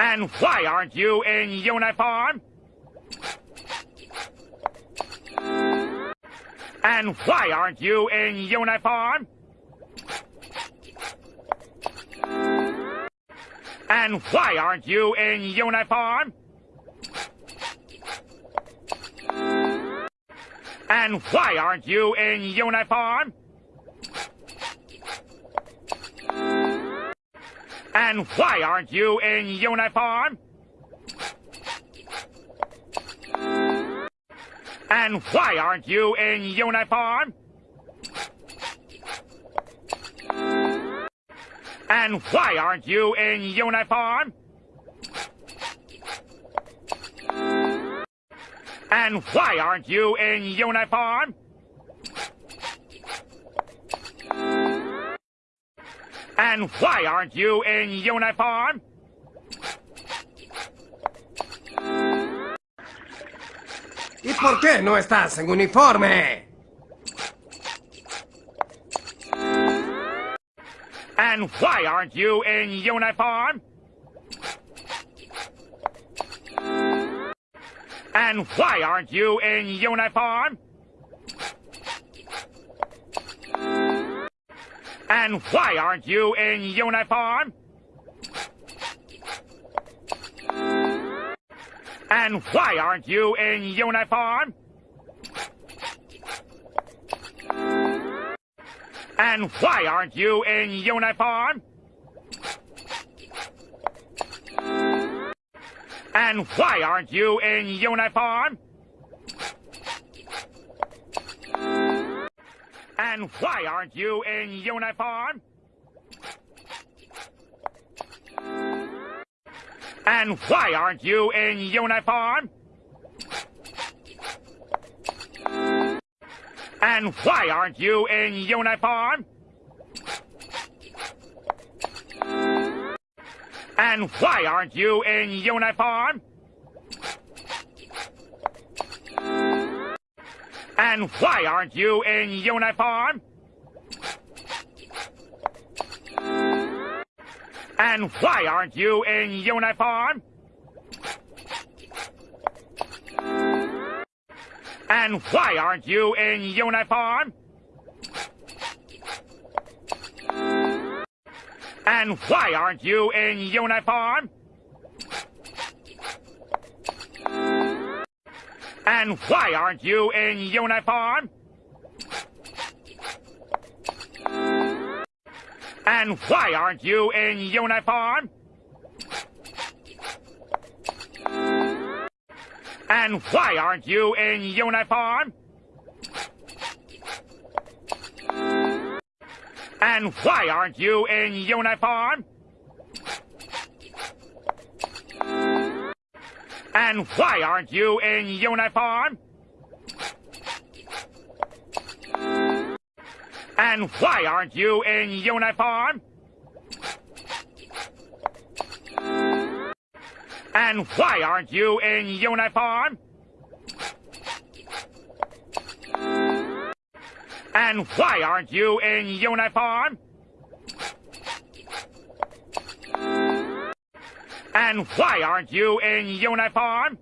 And why aren't you in uniform? And why aren't you in uniform? And why aren't you in uniform? And why aren't you in uniform? And why aren't you in uniform? And why aren't you in uniform? And why aren't you in uniform? And why aren't you in uniform? And why aren't you in uniform? ¿Y por qué no estás en uniforme? And why aren't you in uniform? And why aren't you in uniform? And why aren't you in uniform? And why aren't you in uniform? And why aren't you in uniform? And why aren't you in uniform? And why aren't you in uniform? And why aren't you in uniform? And why aren't you in uniform? And why aren't you in uniform? And why aren't you in uniform? And why aren't you in uniform? And why aren't you in uniform? And why aren't you in uniform? And why aren't you in uniform? And why aren't you in uniform? And why aren't you in uniform? And why aren't you in uniform? And why aren't you in uniform? And why aren't you in uniform? And why aren't you in uniform? And why aren't you in uniform? And why aren't you in uniform?